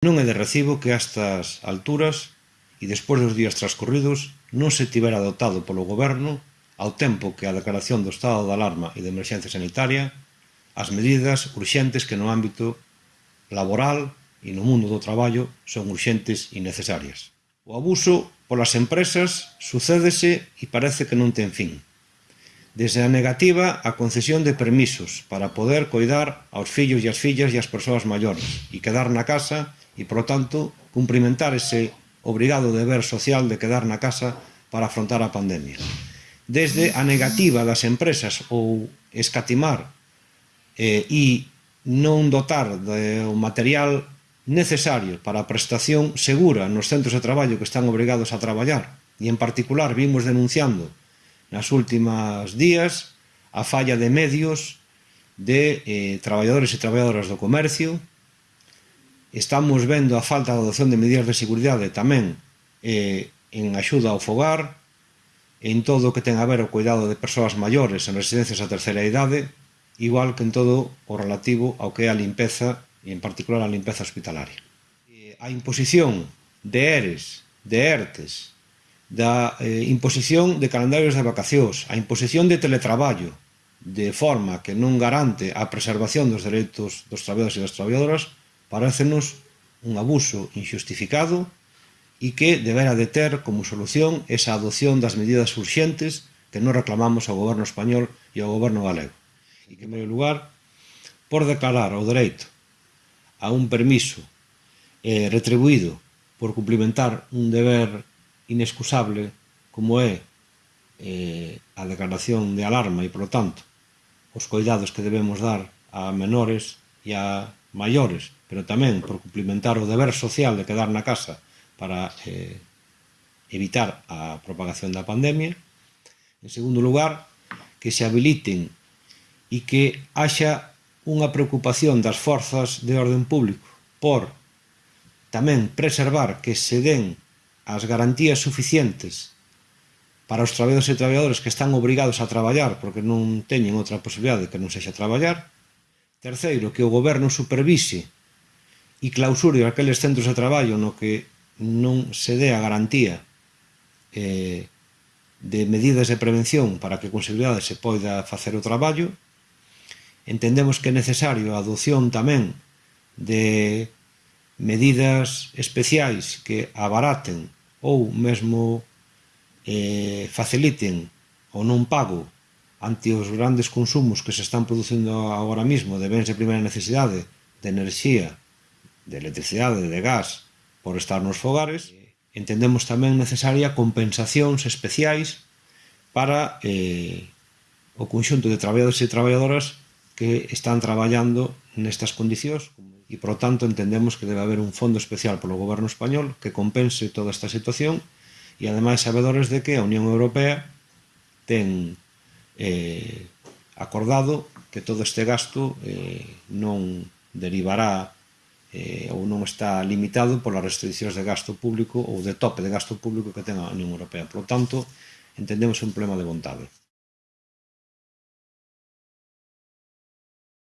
Non é de recibo que a estas alturas, e despois dos días transcorridos, non se tivera adoptado polo Goberno, ao tempo que a declaración do estado de alarma e de emerxencia sanitaria, as medidas urxentes que no ámbito laboral e no mundo do traballo son urxentes e necesarias. O abuso polas empresas sucédese e parece que non ten fin desde a negativa a concesión de permisos para poder coidar aos fillos e as fillas e as persoas maiores e quedar na casa e, por tanto, cumprimentar ese obrigado deber social de quedar na casa para afrontar a pandemia. Desde a negativa das empresas ou escatimar eh, e non dotar de o material necesario para a prestación segura nos centros de traballo que están obrigados a traballar e, en particular, vimos denunciando nas últimas días a falla de medios de eh, traballadores e traballadoras do comercio. Estamos vendo a falta de adopción de medidas de seguridade tamén eh, en axuda ao fogar, en todo o que ten a ver o cuidado de persoas maiores en residencias a terceira idade, igual que en todo o relativo ao que é a limpeza, e en particular a limpeza hospitalaria. E a imposición de ERES, de ERTES, da eh, imposición de calendarios de vacacións, a imposición de teletraballo, de forma que non garante a preservación dos dereitos dos traballadores e das traballadoras, parécenos un abuso injustificado e que deberá de ter como solución esa adopción das medidas urxentes que non reclamamos ao goberno español e ao goberno galego. E que, en primeiro lugar, por declarar o dereito a un permiso eh, retribuído por cumplimentar un deber inexcusable como é eh, a declaración de alarma e, por tanto, os coidados que debemos dar a menores e a maiores, pero tamén por cumplimentar o deber social de quedar na casa para eh, evitar a propagación da pandemia. En segundo lugar, que se habiliten e que haxa unha preocupación das forzas de orden público por tamén preservar que se den as garantías suficientes para os traballadores e traballadoras que están obrigados a traballar porque non teñen outra posibilidade que non sexa traballar. Terceiro, que o goberno supervise e clausure aqueles centros de traballo no que non se dé a garantía eh, de medidas de prevención para que con seguridade se poida facer o traballo. Entendemos que é necesario a adopción tamén de medidas especiais que abaraten ou mesmo eh, faciliten o non pago ante os grandes consumos que se están producindo agora mismo de bens de primeira necesidade, de enerxía, de electricidade, de gas, por estar nos fogares, entendemos tamén necesaria compensacións especiais para eh, o conxunto de traballadores e traballadoras que están traballando nestas condicións e, por tanto, entendemos que debe haber un fondo especial polo goberno español que compense toda esta situación e, ademais, sabedores de que a Unión Europea ten eh, acordado que todo este gasto eh, non derivará eh, ou non está limitado polas restriccións de gasto público ou de tope de gasto público que ten a Unión Europea. Por tanto, entendemos un problema de vontade.